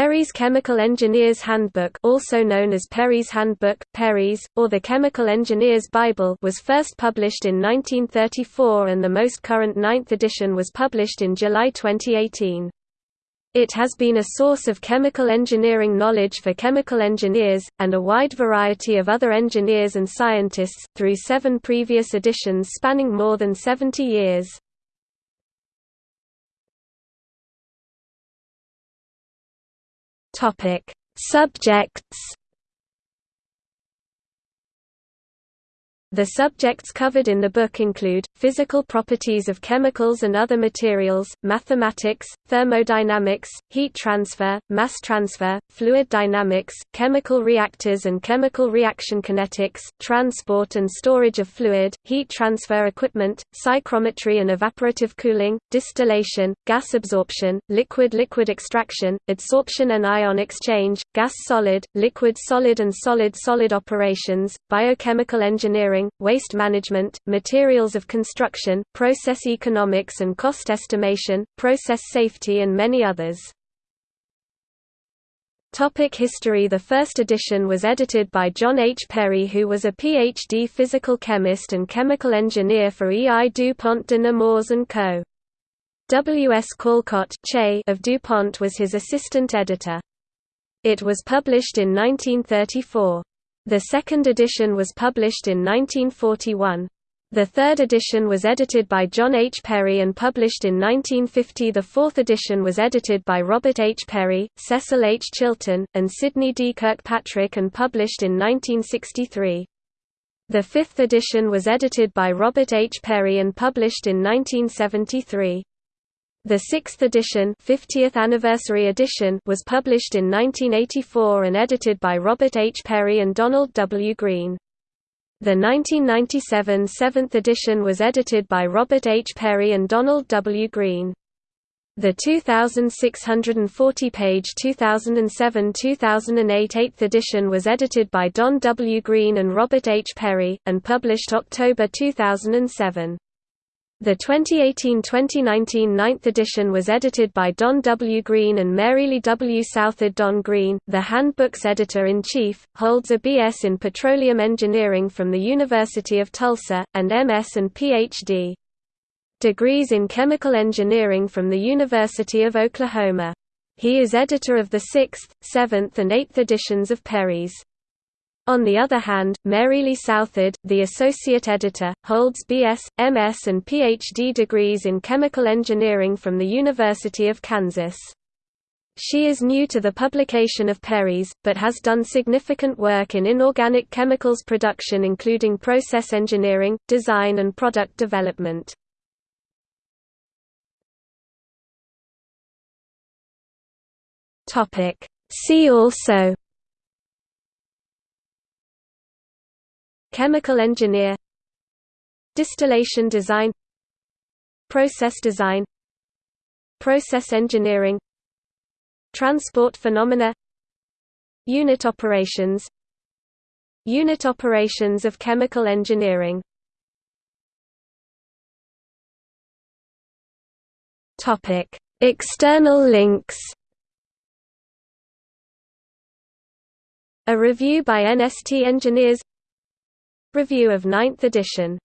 Perry's Chemical Engineer's Handbook also known as Perry's Handbook, Perry's, or the Chemical Engineer's Bible was first published in 1934 and the most current ninth edition was published in July 2018. It has been a source of chemical engineering knowledge for chemical engineers, and a wide variety of other engineers and scientists, through seven previous editions spanning more than 70 years. Topic: Subjects The subjects covered in the book include, physical properties of chemicals and other materials, mathematics, thermodynamics, heat transfer, mass transfer, fluid dynamics, chemical reactors and chemical reaction kinetics, transport and storage of fluid, heat transfer equipment, psychrometry and evaporative cooling, distillation, gas absorption, liquid-liquid extraction, adsorption and ion exchange, gas-solid, liquid-solid and solid-solid operations, biochemical engineering waste management, materials of construction, process economics and cost estimation, process safety and many others. Topic history The first edition was edited by John H. Perry who was a Ph.D. physical chemist and chemical engineer for E. I. DuPont de Nemours & Co. W. S. Calcott of DuPont was his assistant editor. It was published in 1934. The second edition was published in 1941. The third edition was edited by John H. Perry and published in 1950 The fourth edition was edited by Robert H. Perry, Cecil H. Chilton, and Sidney D. Kirkpatrick and published in 1963. The fifth edition was edited by Robert H. Perry and published in 1973. The sixth edition, 50th anniversary edition was published in 1984 and edited by Robert H. Perry and Donald W. Green. The 1997 seventh edition was edited by Robert H. Perry and Donald W. Green. The 2,640-page 2007–2008 eighth edition was edited by Don W. Green and Robert H. Perry, and published October 2007. The 2018–2019 ninth edition was edited by Don W. Green and Marylee W. Southard Don Green, the handbook's editor-in-chief, holds a B.S. in Petroleum Engineering from the University of Tulsa, and M.S. and Ph.D. degrees in Chemical Engineering from the University of Oklahoma. He is editor of the 6th, 7th and 8th editions of Perry's on the other hand, Mary Lee Southard, the associate editor, holds BS, MS and PhD degrees in chemical engineering from the University of Kansas. She is new to the publication of Perry's, but has done significant work in inorganic chemicals production including process engineering, design and product development. See also Chemical engineer Distillation design Process design Process engineering Transport phenomena Unit operations Unit operations of chemical engineering. External links. A review by NST engineers Review of ninth edition